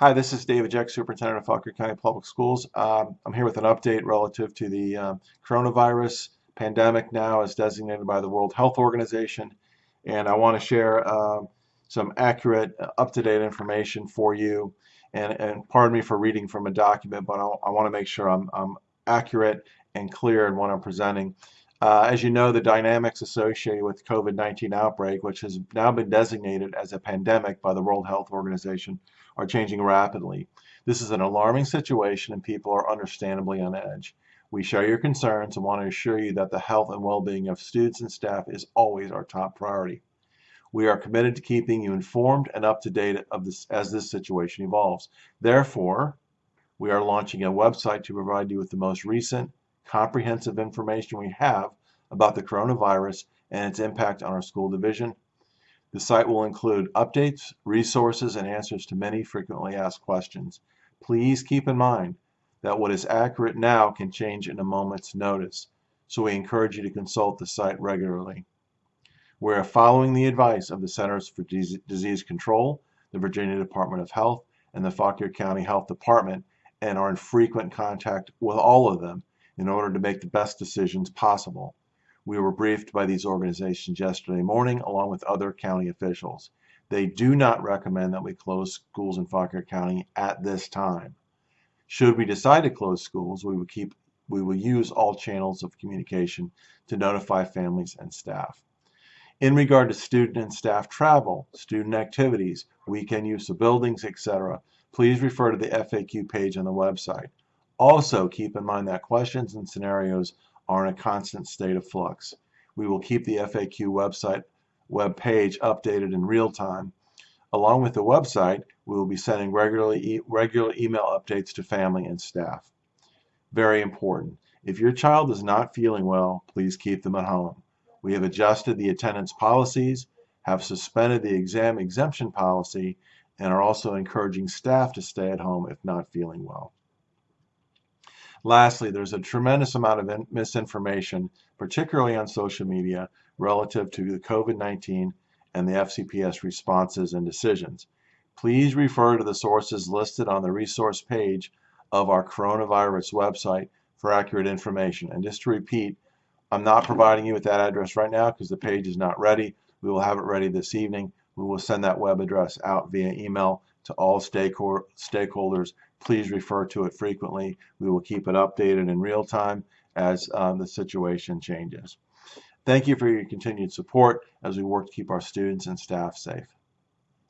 Hi, this is David Jeck, Superintendent of Fauquier County Public Schools. Um, I'm here with an update relative to the um, coronavirus pandemic now as designated by the World Health Organization. And I want to share um, some accurate, uh, up-to-date information for you. And, and pardon me for reading from a document, but I'll, i want to make sure I'm, I'm, accurate and clear in what I'm presenting. Uh, as you know, the dynamics associated with COVID-19 outbreak, which has now been designated as a pandemic by the World Health Organization, are changing rapidly. This is an alarming situation and people are understandably on edge. We share your concerns and want to assure you that the health and well-being of students and staff is always our top priority. We are committed to keeping you informed and up to date of this, as this situation evolves. Therefore, we are launching a website to provide you with the most recent, comprehensive information we have about the coronavirus and its impact on our school division, the site will include updates, resources, and answers to many frequently asked questions. Please keep in mind that what is accurate now can change in a moment's notice, so we encourage you to consult the site regularly. We are following the advice of the Centers for Disease Control, the Virginia Department of Health, and the Fauquier County Health Department and are in frequent contact with all of them in order to make the best decisions possible. We were briefed by these organizations yesterday morning along with other county officials. They do not recommend that we close schools in Fauquier County at this time. Should we decide to close schools, we will keep we will use all channels of communication to notify families and staff. In regard to student and staff travel, student activities, weekend use of buildings, etc., please refer to the FAQ page on the website. Also, keep in mind that questions and scenarios are in a constant state of flux. We will keep the FAQ website web page updated in real time. Along with the website, we will be sending regularly e regular email updates to family and staff. Very important. If your child is not feeling well, please keep them at home. We have adjusted the attendance policies, have suspended the exam exemption policy, and are also encouraging staff to stay at home if not feeling well. Lastly, there's a tremendous amount of misinformation, particularly on social media, relative to the COVID-19 and the FCPS responses and decisions. Please refer to the sources listed on the resource page of our coronavirus website for accurate information. And just to repeat, I'm not providing you with that address right now because the page is not ready. We will have it ready this evening. We will send that web address out via email to all stakeholders Please refer to it frequently. We will keep it updated in real time as um, the situation changes. Thank you for your continued support as we work to keep our students and staff safe.